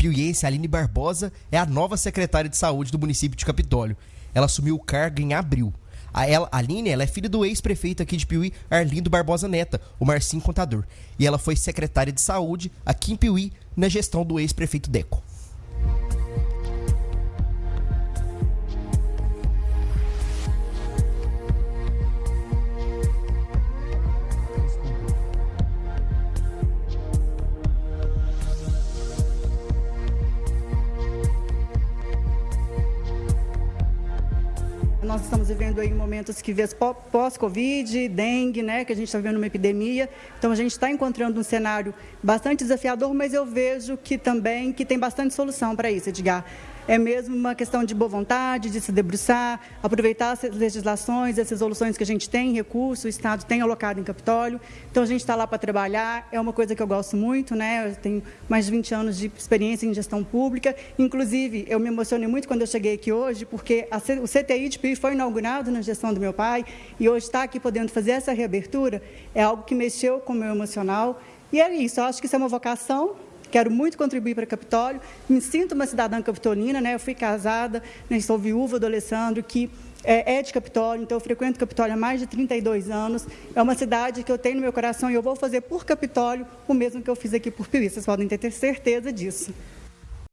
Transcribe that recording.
piuiense Aline Barbosa é a nova secretária de saúde do município de Capitólio. Ela assumiu o cargo em abril. A, ela, a Aline ela é filha do ex-prefeito aqui de Piuí, Arlindo Barbosa Neta, o Marcinho Contador. E ela foi secretária de saúde aqui em Piuí, na gestão do ex-prefeito Deco. Nós estamos vivendo aí momentos que vê pós-Covid, dengue, né, que a gente está vivendo uma epidemia. Então a gente está encontrando um cenário bastante desafiador, mas eu vejo que também que tem bastante solução para isso, Edgar é mesmo uma questão de boa vontade, de se debruçar, aproveitar as legislações, as resoluções que a gente tem, recursos, o Estado tem alocado em Capitólio. Então, a gente está lá para trabalhar, é uma coisa que eu gosto muito, né? Eu tenho mais de 20 anos de experiência em gestão pública. Inclusive, eu me emocionei muito quando eu cheguei aqui hoje, porque a, o CTI de Foi inaugurado na gestão do meu pai, e hoje estar aqui podendo fazer essa reabertura é algo que mexeu com o meu emocional. E é isso, eu acho que isso é uma vocação, quero muito contribuir para Capitólio, me sinto uma cidadã capitolina, né? eu fui casada, né? sou viúva do Alessandro, que é, é de Capitólio, então eu frequento Capitólio há mais de 32 anos, é uma cidade que eu tenho no meu coração e eu vou fazer por Capitólio o mesmo que eu fiz aqui por Piuí, vocês podem ter certeza disso.